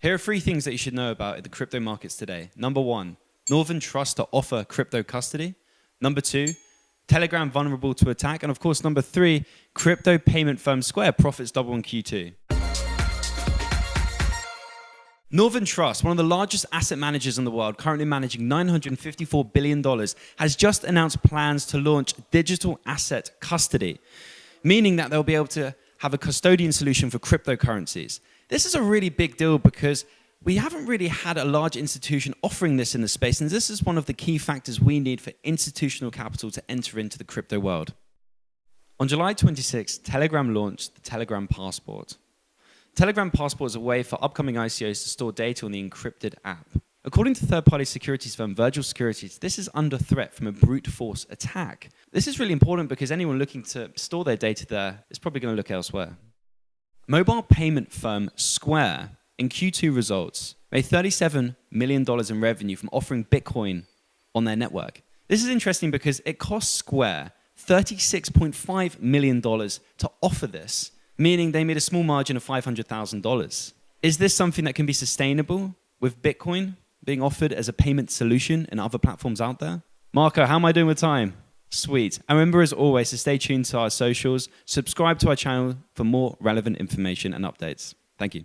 Here are three things that you should know about the crypto markets today. Number one, Northern Trust to offer crypto custody. Number two, Telegram vulnerable to attack. And of course, number three, crypto payment firm Square profits double in Q2. Northern Trust, one of the largest asset managers in the world, currently managing $954 billion, has just announced plans to launch digital asset custody, meaning that they'll be able to have a custodian solution for cryptocurrencies. This is a really big deal because we haven't really had a large institution offering this in the space, and this is one of the key factors we need for institutional capital to enter into the crypto world. On July 26, Telegram launched the Telegram Passport. Telegram Passport is a way for upcoming ICOs to store data on the encrypted app. According to third-party securities firm Virgil Securities, this is under threat from a brute force attack. This is really important because anyone looking to store their data there is probably going to look elsewhere. Mobile payment firm Square in Q2 results made $37 million in revenue from offering Bitcoin on their network. This is interesting because it cost Square $36.5 million to offer this meaning they made a small margin of $500,000. Is this something that can be sustainable with Bitcoin being offered as a payment solution in other platforms out there? Marco, how am I doing with time? Sweet. And remember, as always, to stay tuned to our socials, subscribe to our channel for more relevant information and updates. Thank you.